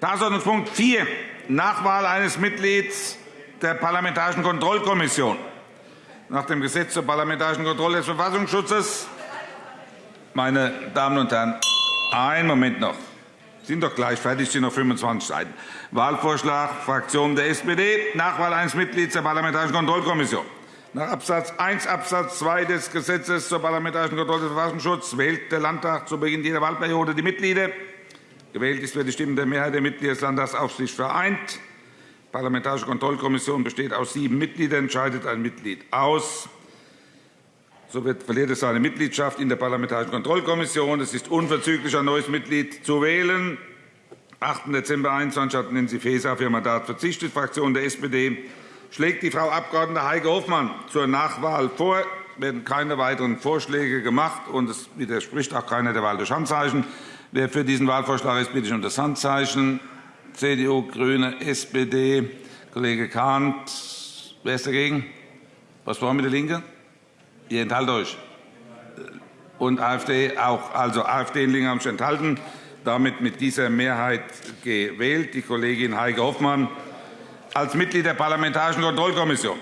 Tagesordnungspunkt 4, Nachwahl eines Mitglieds der Parlamentarischen Kontrollkommission. Nach dem Gesetz zur parlamentarischen Kontrolle des Verfassungsschutzes. Meine Damen und Herren, einen Moment noch. Sie sind doch gleich fertig, sind noch 25 Seiten. Wahlvorschlag Fraktion der SPD, Nachwahl eines Mitglieds der Parlamentarischen Kontrollkommission. Nach Abs. 1 Abs. 2 des Gesetzes zur parlamentarischen Kontrolle des Verfassungsschutzes wählt der Landtag zu Beginn jeder Wahlperiode die Mitglieder. Gewählt ist, wer die Stimmen der Mehrheit der Mitglieder des sich vereint. Die Parlamentarische Kontrollkommission besteht aus sieben Mitgliedern, entscheidet ein Mitglied aus. So wird, verliert es seine Mitgliedschaft in der Parlamentarischen Kontrollkommission. Es ist unverzüglich ein neues Mitglied zu wählen. Am 8. Dezember 2021 hat Nancy Faeser auf ihr Mandat verzichtet. Die Fraktion der SPD schlägt die Frau Abg. Heike Hofmann zur Nachwahl vor. Werden keine weiteren Vorschläge gemacht, und es widerspricht auch keiner der Wahl durch Handzeichen. Wer für diesen Wahlvorschlag ist, bitte ich um das Handzeichen. CDU, GRÜNE, SPD, Kollege Kahnt. Wer ist dagegen? Was wollen wir mit der LINKE? Ihr enthaltet euch. Und AfD auch. Also AfD und LINKE haben sich enthalten. Damit mit dieser Mehrheit gewählt. Die Kollegin Heike Hofmann als Mitglied der Parlamentarischen Kontrollkommission.